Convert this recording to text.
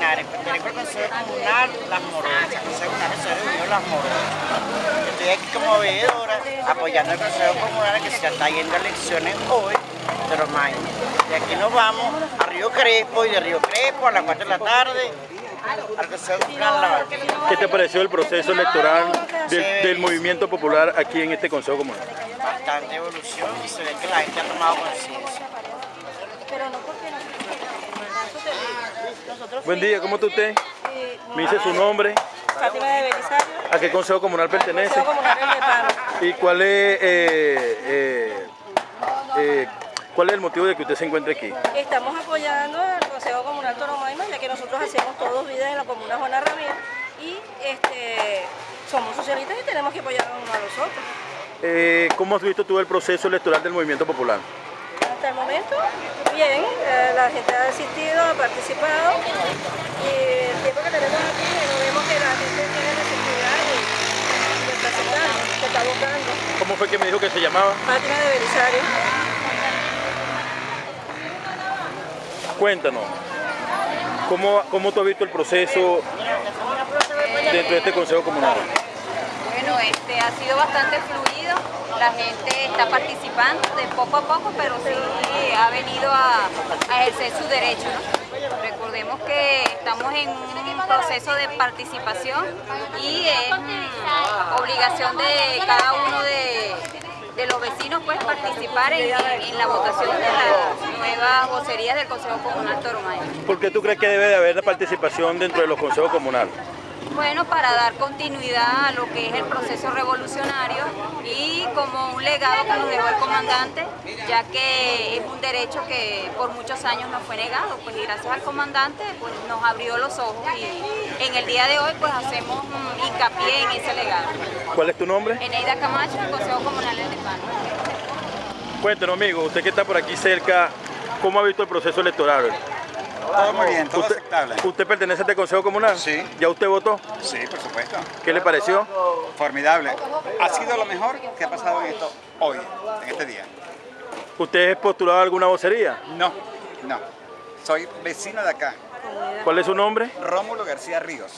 Linares, pertenezco al Consejo Comunal Las Morosas, el Consejo Comunal de Unión Las Morosas. Estoy aquí como veedora apoyando al Consejo Comunal que se está yendo a elecciones hoy de los mayos. De aquí nos vamos a Río Crespo y de Río Crespo a las 4 de la tarde al Consejo Comunal La Vaquilla. ¿Qué te pareció el proceso electoral del, movimiento popular aquí en este Consejo Comunal? Bastante evolución y se ve que la gente ha tomado conciencia. Buen día, ¿cómo está usted? Me dice su nombre, Fátima de Belisario, a qué Consejo Comunal pertenece Consejo Comunal Nepal. y cuál es, eh, eh, eh, cuál es el motivo de que usted se encuentre aquí. Estamos apoyando al Consejo Comunal Toromaima, ya que nosotros hacemos todos vida en la comuna Juana Ramírez y este, somos socialistas y tenemos que apoyarnos unos a los otros. Eh, ¿Cómo has visto tú el proceso electoral del movimiento popular? El momento, bien, eh, la gente ha asistido, ha participado y el tiempo que tenemos aquí no vemos que la gente tiene necesidad y, y está aceptando, se está votando. ¿Cómo fue que me dijo que se llamaba? Fátima de Belisario. Cuéntanos, ¿cómo, cómo tú has visto el proceso dentro de este Consejo Comunal? Bueno, este ha sido bastante fluido, la gente está participando de poco a poco, pero sí ha venido a, a ejercer su derecho. ¿no? Recordemos que estamos en un proceso de participación y es mm, obligación de cada uno de, de los vecinos pues participar en, en la votación de las nuevas vocerías del Consejo Comunal Toromayo. ¿Por qué tú crees que debe de haber participación dentro de los consejos comunales? Bueno, para dar continuidad a lo que es el proceso revolucionario como un legado que nos dejó el comandante, ya que es un derecho que por muchos años nos fue negado, pues y gracias al comandante pues nos abrió los ojos y en el día de hoy pues hacemos hincapié en ese legado. ¿Cuál es tu nombre? Eneida Camacho, del Consejo Comunal del Nepal. Cuéntanos, amigo, usted que está por aquí cerca, ¿cómo ha visto el proceso electoral? Todo muy bien, todo ¿Usted, aceptable. ¿Usted pertenece a este Consejo Comunal? Sí. ¿Ya usted votó? Sí, por supuesto. ¿Qué le pareció? Formidable. Ha sido lo mejor que ha pasado en esto hoy, en este día. ¿Usted es postulado a alguna vocería? No, no. Soy vecino de acá, ¿Cuál es su nombre? Rómulo García Ríos.